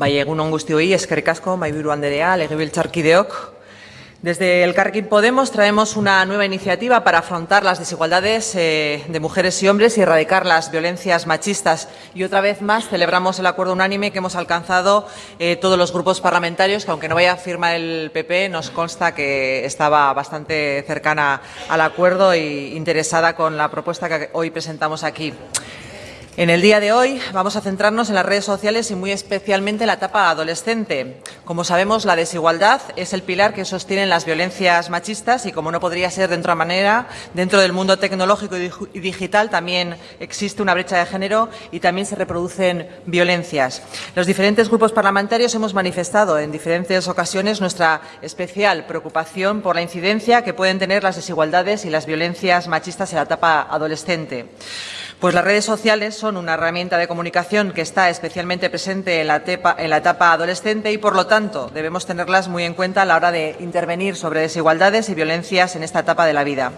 Bai, egunon guztioi, eskerrik asko. Desde el Carquín Podemos traemos una nueva iniciativa para afrontar las desigualdades eh, de mujeres y hombres y erradicar las violencias machistas. Y otra vez más celebramos el acuerdo unánime que hemos alcanzado eh, todos los grupos parlamentarios, que aunque no vaya a firmar el PP, nos consta que estaba bastante cercana al acuerdo e interesada con la propuesta que hoy presentamos aquí. En el día de hoy vamos a centrarnos en las redes sociales y muy especialmente en la etapa adolescente. Como sabemos, la desigualdad es el pilar que sostienen las violencias machistas y, como no podría ser de otra manera, dentro del mundo tecnológico y digital también existe una brecha de género y también se reproducen violencias. Los diferentes grupos parlamentarios hemos manifestado en diferentes ocasiones nuestra especial preocupación por la incidencia que pueden tener las desigualdades y las violencias machistas en la etapa adolescente. Pues las redes sociales son una herramienta de comunicación que está especialmente presente en la, etapa, adolescente y, por lo tanto, debemos tenerlas muy en cuenta a la hora de intervenir sobre desigualdades y violencias en esta etapa de la vida.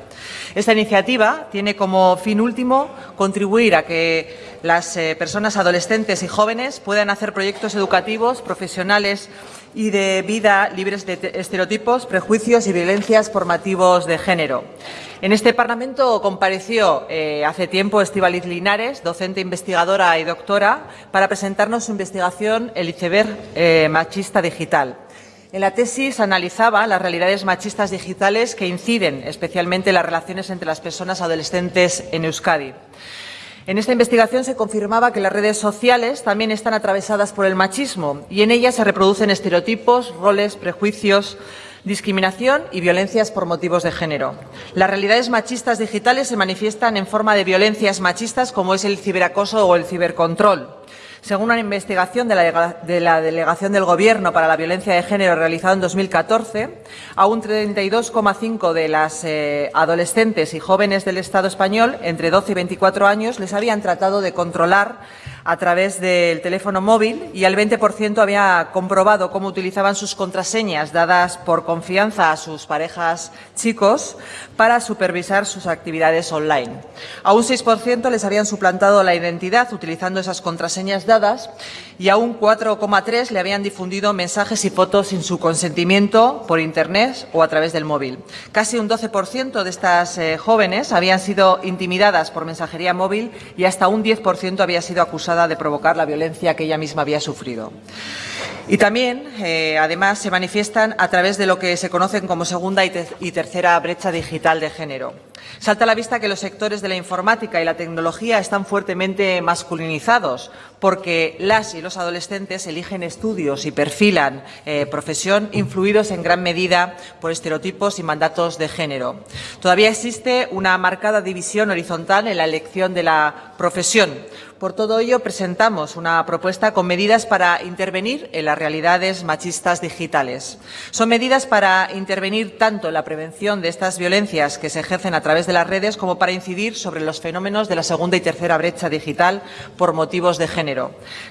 Esta iniciativa tiene como fin último contribuir a que las eh, personas adolescentes y jóvenes puedan hacer proyectos educativos, profesionales y de vida libres de estereotipos, prejuicios y violencias por motivos de género. En este Parlamento compareció eh, hace tiempo Estivaliz Linares, docente investigadora y doctora, para presentarnos su investigación El iceberg eh, machista digital. En la tesis analizaba las realidades machistas digitales que inciden especialmente en las relaciones entre las personas adolescentes en Euskadi. En esta investigación se confirmaba que las redes sociales también están atravesadas por el machismo y en ellas se reproducen estereotipos, roles, prejuicios, discriminación y violencias por motivos de género. Las realidades machistas digitales se manifiestan en forma de violencias machistas como es el ciberacoso o el cibercontrol. Según una investigación de la, Delegación del Gobierno para la Violencia de Género realizada en 2014, a un 32,5 de las eh, adolescentes y jóvenes del Estado español, entre 12 y 24 años, les habían tratado de controlar a través del teléfono móvil y al 20% había comprobado cómo utilizaban sus contraseñas dadas por confianza a sus parejas chicos para supervisar sus actividades online. A un 6% les habían suplantado la identidad utilizando esas contraseñas y a un 4,3% le habían difundido mensajes y fotos sin su consentimiento por Internet o a través del móvil. Casi un 12% de estas eh, jóvenes habían sido intimidadas por mensajería móvil y hasta un 10% había sido acusado de provocar la violencia que ella misma había sufrido. Y también, eh, además, se manifiestan a través de lo que se conocen como segunda y, tercera brecha digital de género. Salta a la vista que los sectores de la informática y la tecnología están fuertemente masculinizados porque las y los adolescentes eligen estudios y perfilan eh, profesión influidos en gran medida por estereotipos y mandatos de género. Todavía existe una marcada división horizontal en la elección de la profesión, por todo ello, presentamos una propuesta con medidas para intervenir en las realidades machistas digitales. Son medidas para intervenir tanto en la prevención de estas violencias que se ejercen a través de las redes como para incidir sobre los fenómenos de la segunda y tercera brecha digital por motivos de género.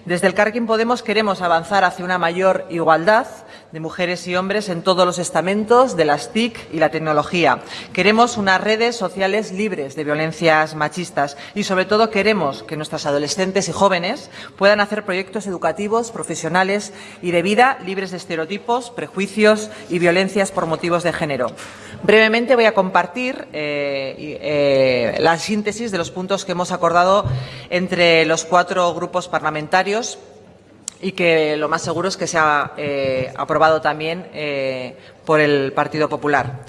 Desde el Carquín Podemos queremos avanzar hacia una mayor igualdad de mujeres y hombres en todos los estamentos de las TIC y la tecnología. Queremos unas redes sociales libres de violencias machistas y, sobre todo, queremos que nuestras adolescentes y jóvenes puedan hacer proyectos educativos, profesionales y de vida libres de estereotipos, prejuicios y violencias por motivos de género. Brevemente voy a compartir eh, eh, la síntesis de los puntos que hemos acordado entre los cuatro grupos parlamentarios y que lo más seguro es que sea eh, aprobado también eh, por el Partido Popular.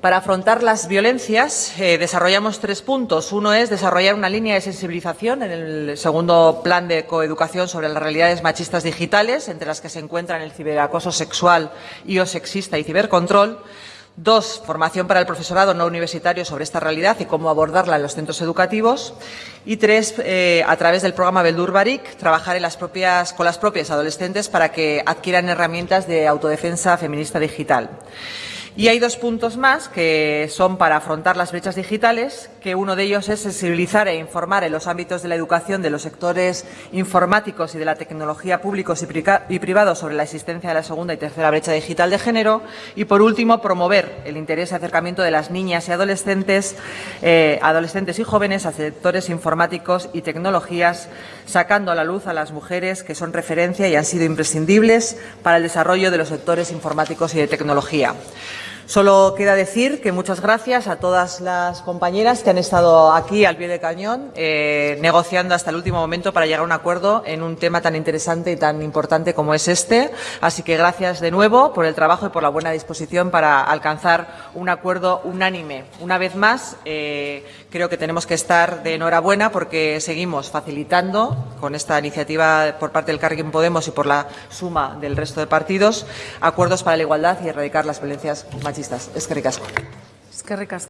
Para afrontar las violencias eh, desarrollamos tres puntos. Uno es desarrollar una línea de sensibilización en el segundo plan de coeducación sobre las realidades machistas digitales, entre las que se encuentran el ciberacoso sexual y o sexista y cibercontrol. Dos, formación para el profesorado no universitario sobre esta realidad y cómo abordarla en los centros educativos. Y tres, eh, a través del programa Beldur Barik, trabajar en las propias, con las propias adolescentes para que adquieran herramientas de autodefensa feminista digital. Y hay dos puntos más que son para afrontar las brechas digitales, que uno de ellos es sensibilizar e informar en los ámbitos de la educación de los sectores informáticos y de la tecnología públicos y privados sobre la existencia de la segunda y tercera brecha digital de género. Y, por último, promover el interés y acercamiento de las niñas y adolescentes, eh, adolescentes y jóvenes a sectores informáticos y tecnologías, sacando a la luz a las mujeres que son referencia y han sido imprescindibles para el desarrollo de los sectores informáticos y de tecnología. Solo queda decir que muchas gracias a todas las compañeras que han estado aquí al pie del cañón, eh, negociando hasta el último momento para llegar a un acuerdo en un tema tan interesante y tan importante como es este. Así que gracias de nuevo por el trabajo y por la buena disposición para alcanzar un acuerdo unánime. Una vez más, eh, creo que tenemos que estar de enhorabuena porque seguimos facilitando con esta iniciativa por parte del Carrequín Podemos y por la suma del resto de partidos acuerdos para la igualdad y erradicar las violencias machistas. Es que ricasco. Eskerrik asko.